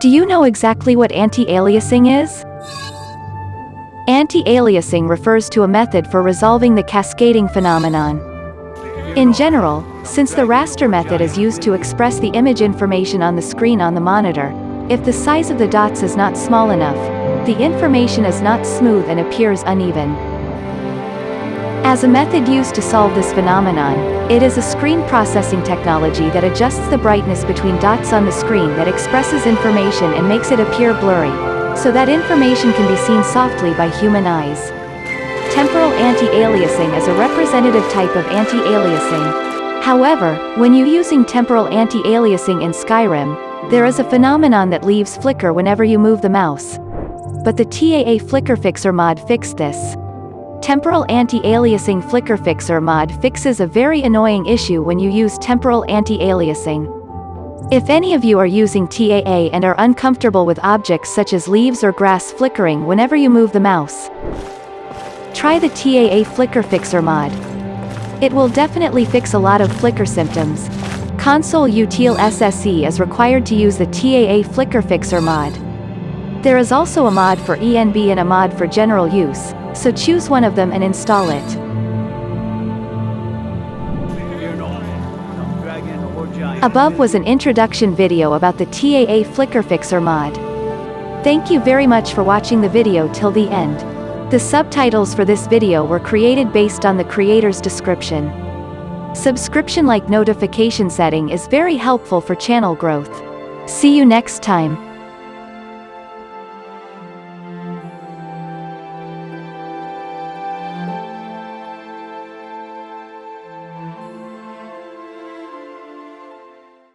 Do you know exactly what anti-aliasing is? Anti-aliasing refers to a method for resolving the cascading phenomenon. In general, since the raster method is used to express the image information on the screen on the monitor, if the size of the dots is not small enough, the information is not smooth and appears uneven. As a method used to solve this phenomenon, it is a screen processing technology that adjusts the brightness between dots on the screen that expresses information and makes it appear blurry, so that information can be seen softly by human eyes. Temporal anti-aliasing is a representative type of anti-aliasing. However, when you using temporal anti-aliasing in Skyrim, there is a phenomenon that leaves flicker whenever you move the mouse. But the TAA Flicker Fixer mod fixed this. Temporal Anti-Aliasing Flicker Fixer mod fixes a very annoying issue when you use temporal anti-aliasing. If any of you are using TAA and are uncomfortable with objects such as leaves or grass flickering whenever you move the mouse, try the TAA Flicker Fixer mod. It will definitely fix a lot of flicker symptoms. Console Util SSE is required to use the TAA Flicker Fixer mod. There is also a mod for ENB and a mod for general use, so choose one of them and install it. Above was an introduction video about the TAA Flicker Fixer mod. Thank you very much for watching the video till the end. The subtitles for this video were created based on the creator's description. Subscription like notification setting is very helpful for channel growth. See you next time.